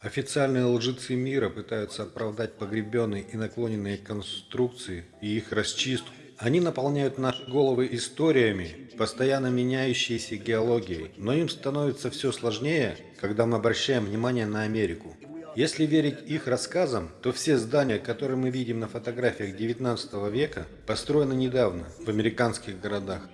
Официальные лжецы мира пытаются оправдать погребенные и наклоненные конструкции и их расчистку. Они наполняют наши головы историями, постоянно меняющейся геологией, но им становится все сложнее, когда мы обращаем внимание на Америку. Если верить их рассказам, то все здания, которые мы видим на фотографиях 19 века, построены недавно в американских городах.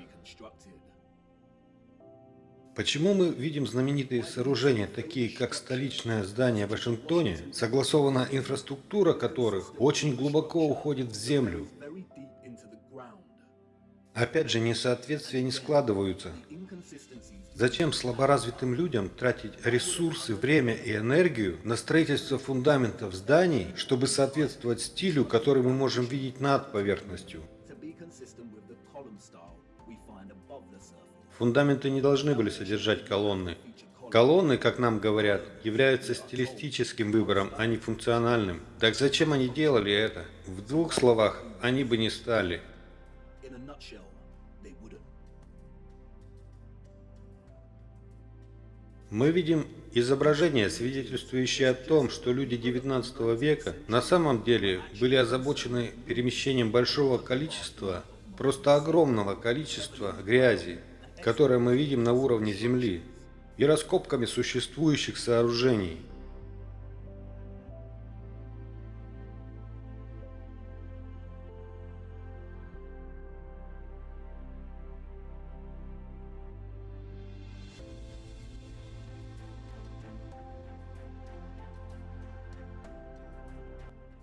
Почему мы видим знаменитые сооружения, такие как столичное здание в Вашингтоне, согласованная инфраструктура которых очень глубоко уходит в землю? Опять же, несоответствия не складываются. Зачем слаборазвитым людям тратить ресурсы, время и энергию на строительство фундаментов зданий, чтобы соответствовать стилю, который мы можем видеть над поверхностью? Фундаменты не должны были содержать колонны. Колонны, как нам говорят, являются стилистическим выбором, а не функциональным. Так зачем они делали это? В двух словах, они бы не стали. Мы видим изображения, свидетельствующие о том, что люди XIX века на самом деле были озабочены перемещением большого количества, просто огромного количества грязи, которое мы видим на уровне Земли, и раскопками существующих сооружений –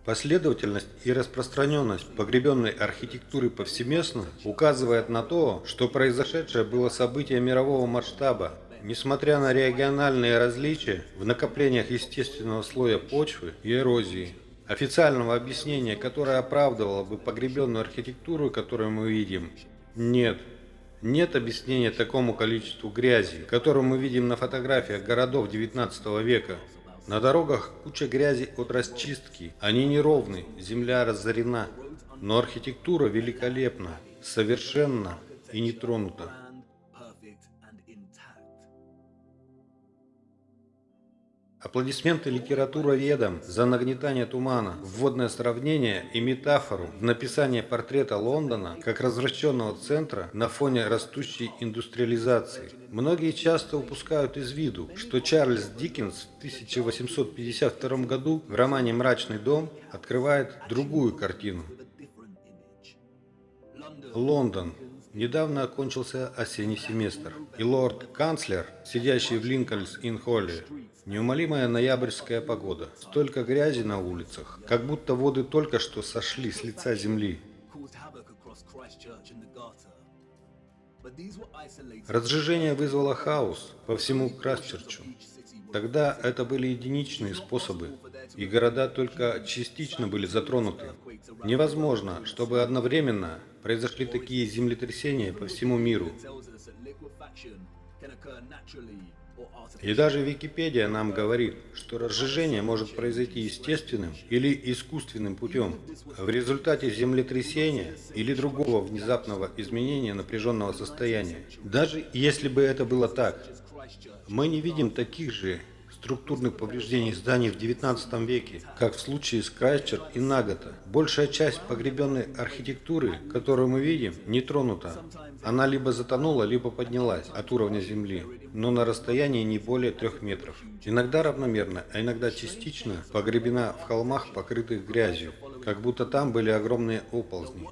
Последовательность и распространенность погребенной архитектуры повсеместно указывает на то, что произошедшее было событие мирового масштаба. Несмотря на региональные различия в накоплениях естественного слоя почвы и эрозии, официального объяснения, которое оправдывало бы погребенную архитектуру, которую мы видим, нет. Нет объяснения такому количеству грязи, которую мы видим на фотографиях городов XIX века. На дорогах куча грязи от расчистки. Они неровны, земля разорена. Но архитектура великолепна, совершенна и не тронута. Аплодисменты литературоведам за нагнетание тумана, вводное сравнение и метафору в написании портрета Лондона как развращенного центра на фоне растущей индустриализации. Многие часто упускают из виду, что Чарльз Диккенс в 1852 году в романе «Мрачный дом» открывает другую картину. Лондон. Недавно окончился осенний семестр, и лорд-канцлер, сидящий в Линкольнс-Ин-Холле, Неумолимая ноябрьская погода. Столько грязи на улицах, как будто воды только что сошли с лица земли. Разжижение вызвало хаос по всему Красчерчу. Тогда это были единичные способы, и города только частично были затронуты. Невозможно, чтобы одновременно произошли такие землетрясения по всему миру. И даже Википедия нам говорит, что разжижение может произойти естественным или искусственным путем, в результате землетрясения или другого внезапного изменения напряженного состояния. Даже если бы это было так, мы не видим таких же структурных повреждений зданий в XIX веке, как в случае с Крайчер и Нагата. Большая часть погребенной архитектуры, которую мы видим, не тронута. Она либо затонула, либо поднялась от уровня земли, но на расстоянии не более трех метров. Иногда равномерно, а иногда частично погребена в холмах, покрытых грязью, как будто там были огромные оползни.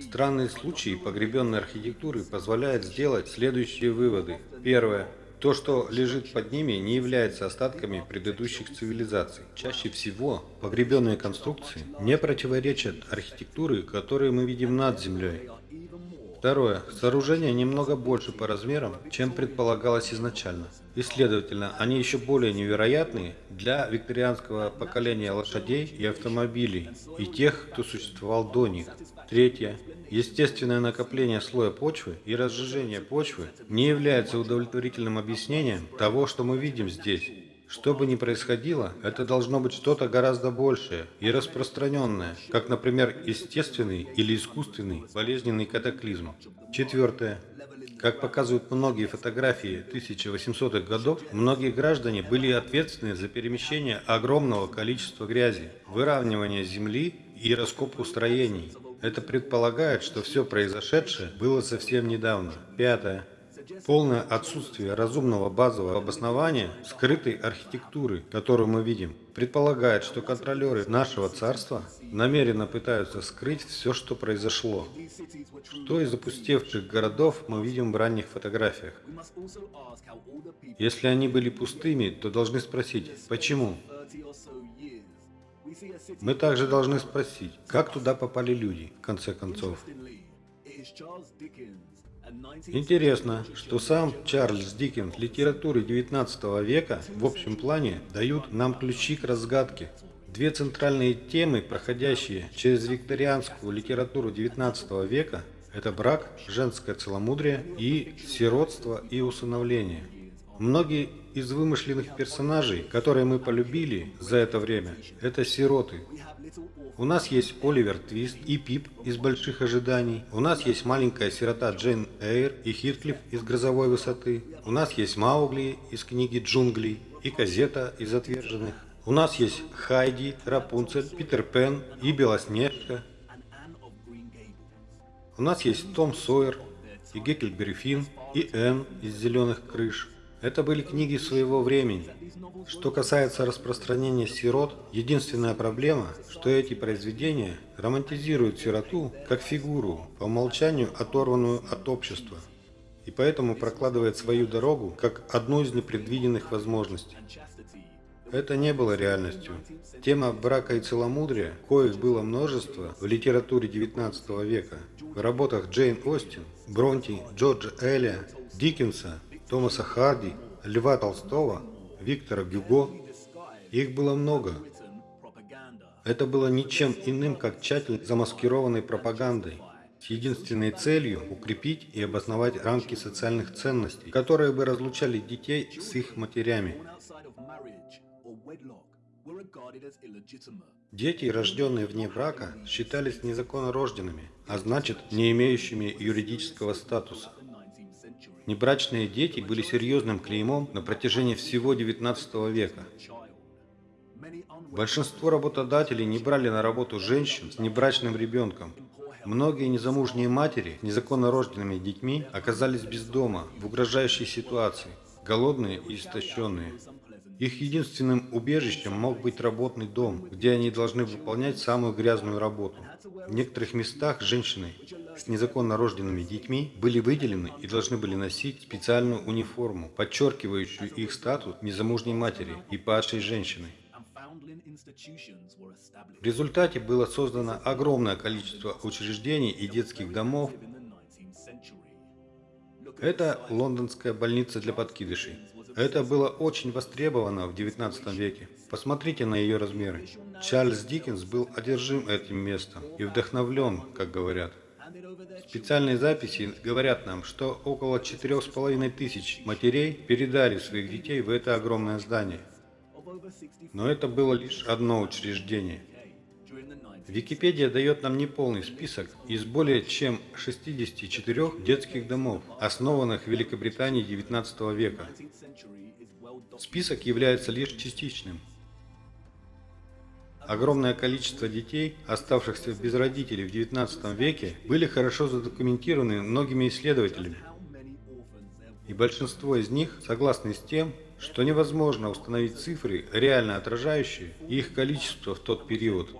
Странные случаи погребенной архитектуры позволяют сделать следующие выводы. Первое. То, что лежит под ними, не является остатками предыдущих цивилизаций. Чаще всего погребенные конструкции не противоречат архитектуре, которую мы видим над землей. Второе. Сооружения немного больше по размерам, чем предполагалось изначально. И следовательно, они еще более невероятны для викторианского поколения лошадей и автомобилей и тех, кто существовал до них. Третье. Естественное накопление слоя почвы и разжижение почвы не является удовлетворительным объяснением того, что мы видим здесь. Что бы ни происходило, это должно быть что-то гораздо большее и распространенное, как, например, естественный или искусственный болезненный катаклизм. Четвертое. Как показывают многие фотографии 1800-х годов, многие граждане были ответственны за перемещение огромного количества грязи, выравнивание земли и раскопку строений. Это предполагает, что все произошедшее было совсем недавно. Пятое. Полное отсутствие разумного базового обоснования скрытой архитектуры, которую мы видим, предполагает, что контролеры нашего царства намеренно пытаются скрыть все, что произошло. Что из опустевших городов мы видим в ранних фотографиях? Если они были пустыми, то должны спросить, почему? Мы также должны спросить, как туда попали люди, в конце концов. Интересно, что сам Чарльз Диккенс литературы 19 века в общем плане дают нам ключи к разгадке. Две центральные темы, проходящие через викторианскую литературу 19 века, это брак, женское целомудрие и сиротство и усыновление. Многие из вымышленных персонажей, которые мы полюбили за это время, это сироты. У нас есть Оливер Твист и Пип из «Больших ожиданий». У нас есть маленькая сирота Джейн Эйр и Хитклифф из «Грозовой высоты». У нас есть Маугли из книги «Джунгли» и Казета из «Отверженных». У нас есть Хайди, Рапунцель, Питер Пен и Белоснежка. У нас есть Том Сойер и Геккельбери Финн и Энн из «Зеленых крыш». Это были книги своего времени. Что касается распространения сирот, единственная проблема, что эти произведения романтизируют сироту как фигуру, по умолчанию оторванную от общества, и поэтому прокладывает свою дорогу как одну из непредвиденных возможностей. Это не было реальностью. Тема брака и целомудрия, коих было множество в литературе XIX века, в работах Джейн Остин, Бронти, Джорджа Элля, Диккенса, Томаса Харди, Льва Толстого, Виктора Гюго. Их было много. Это было ничем иным, как тщательно замаскированной пропагандой, с единственной целью укрепить и обосновать рамки социальных ценностей, которые бы разлучали детей с их матерями. Дети, рожденные вне брака, считались незаконно рожденными, а значит, не имеющими юридического статуса. Небрачные дети были серьезным клеймом на протяжении всего XIX века. Большинство работодателей не брали на работу женщин с небрачным ребенком. Многие незамужние матери с незаконно рожденными детьми оказались без дома, в угрожающей ситуации, голодные и истощенные. Их единственным убежищем мог быть работный дом, где они должны выполнять самую грязную работу. В некоторых местах женщины с незаконно рожденными детьми были выделены и должны были носить специальную униформу, подчеркивающую их статус незамужней матери и падшей женщины. В результате было создано огромное количество учреждений и детских домов. Это лондонская больница для подкидышей. Это было очень востребовано в XIX веке. Посмотрите на ее размеры. Чарльз Диккенс был одержим этим местом и вдохновлен, как говорят. Специальные записи говорят нам, что около четырех с половиной тысяч матерей передали своих детей в это огромное здание. Но это было лишь одно учреждение. Википедия дает нам неполный список из более чем 64 детских домов, основанных в Великобритании XIX века. Список является лишь частичным. Огромное количество детей, оставшихся без родителей в XIX веке, были хорошо задокументированы многими исследователями. И большинство из них согласны с тем, что невозможно установить цифры, реально отражающие их количество в тот период.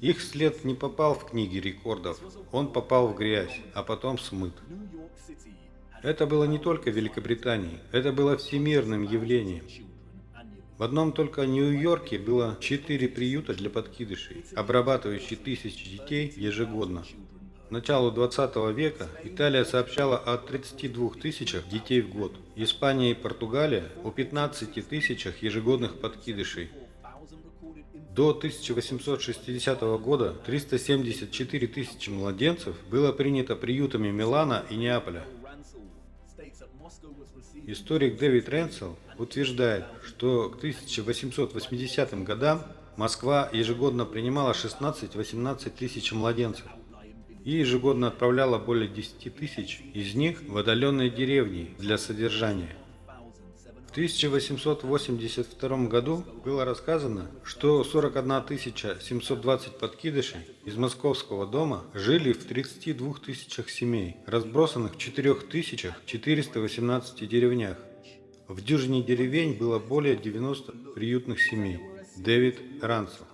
Их след не попал в книги рекордов, он попал в грязь, а потом смыт. Это было не только в Великобритании, это было всемирным явлением. В одном только Нью-Йорке было четыре приюта для подкидышей, обрабатывающие тысячи детей ежегодно. К началу 20 века Италия сообщала о 32 тысячах детей в год, Испания и Португалия о 15 тысячах ежегодных подкидышей. До 1860 года 374 тысячи младенцев было принято приютами Милана и Неаполя. Историк Дэвид Ренсел утверждает, что к 1880 годам Москва ежегодно принимала 16-18 тысяч младенцев. и ежегодно отправляла более 10 тысяч из них в отдаленные деревни для содержания. В 1882 году было рассказано, что 41 720 подкидышей из московского дома жили в 32 тысячах семей, разбросанных в 4418 деревнях. В дюжине деревень было более 90 приютных семей. Дэвид Ранцел